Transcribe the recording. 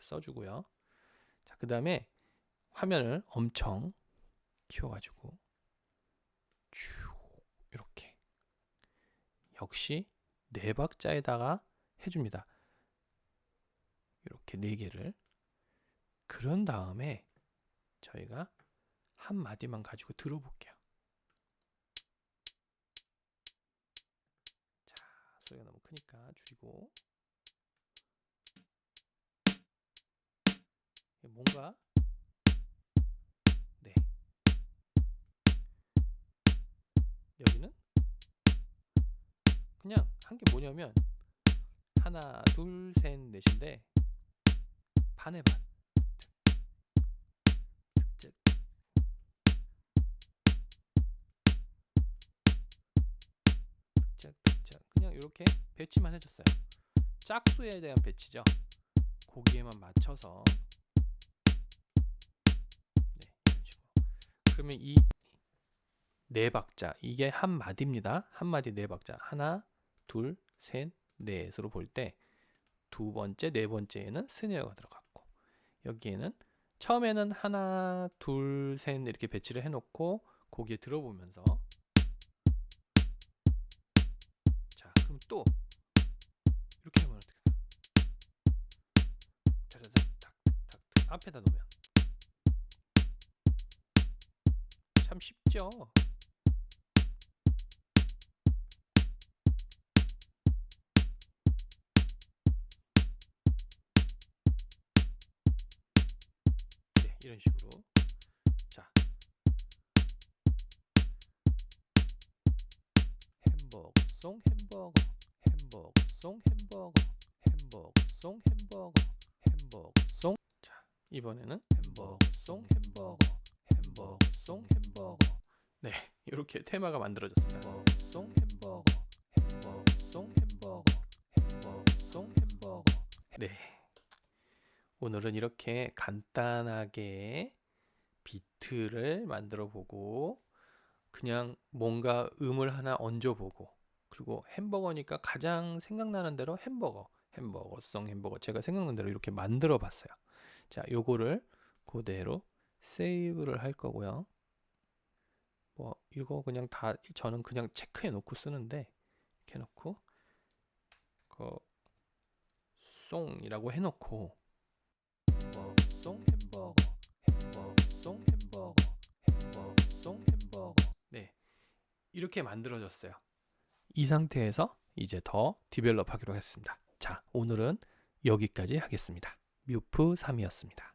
써주고요. 자, 그 다음에 화면을 엄청 키워가지고 쭉 이렇게 역시 네 박자에다가 해줍니다. 이렇게 네 개를 그런 다음에 저희가 한 마디만 가지고 들어볼게요. 자, 소리가 너무 크니까 줄이고 뭔가? 네. 여기는? 그냥 한 게 뭐냐면 하나 둘 셋 넷인데 반에 반. 그냥 이렇게 배치만 해줬어요. 짝수에 대한 배치죠. 거기에만 맞춰서 그러면 이 네 박자 이게 한 마디입니다. 한 마디 네 박자. 하나 둘 셋 넷으로 볼 때 두 번째 네 번째에는 스네어가 들어갔고 여기에는 처음에는 하나 둘 셋 이렇게 배치를 해놓고 거기에 들어보면서 자 그럼 또 이렇게 하면 어떻게 앞에다 놓으면 참 쉽죠. 네, 이런 식으로. 자. 햄버거송 햄버거 햄버거송 햄버거 햄버거송 햄버거 햄버거송. 자 이번에는 햄버거송 햄버거 햄버거송 햄버거 네 이렇게 테마가 만들어졌습니다. 햄버거송 햄버거 햄버거송 햄버거 햄버거송 햄버거. 네. 오늘은 이렇게 간단하게 비트를 만들어 보고 그냥 뭔가 음을 하나 얹어 보고 그리고 햄버거니까 가장 생각나는 대로 햄버거 햄버거성 햄버거 제가 생각나는 대로 이렇게 만들어 봤어요. 자 요거를 그대로 세이브를 할 거고요 뭐 이거 그냥 다 저는 그냥 체크해 놓고 쓰는데 이렇게 해 놓고 그 송이라고 해 놓고 햄버거송 햄버거 햄버거송 햄버거 햄버거송 햄버거. 네 이렇게 만들어졌어요. 이 상태에서 이제 더 디벨롭 하기로 했습니다. 자 오늘은 여기까지 하겠습니다. 뮤프 3이었습니다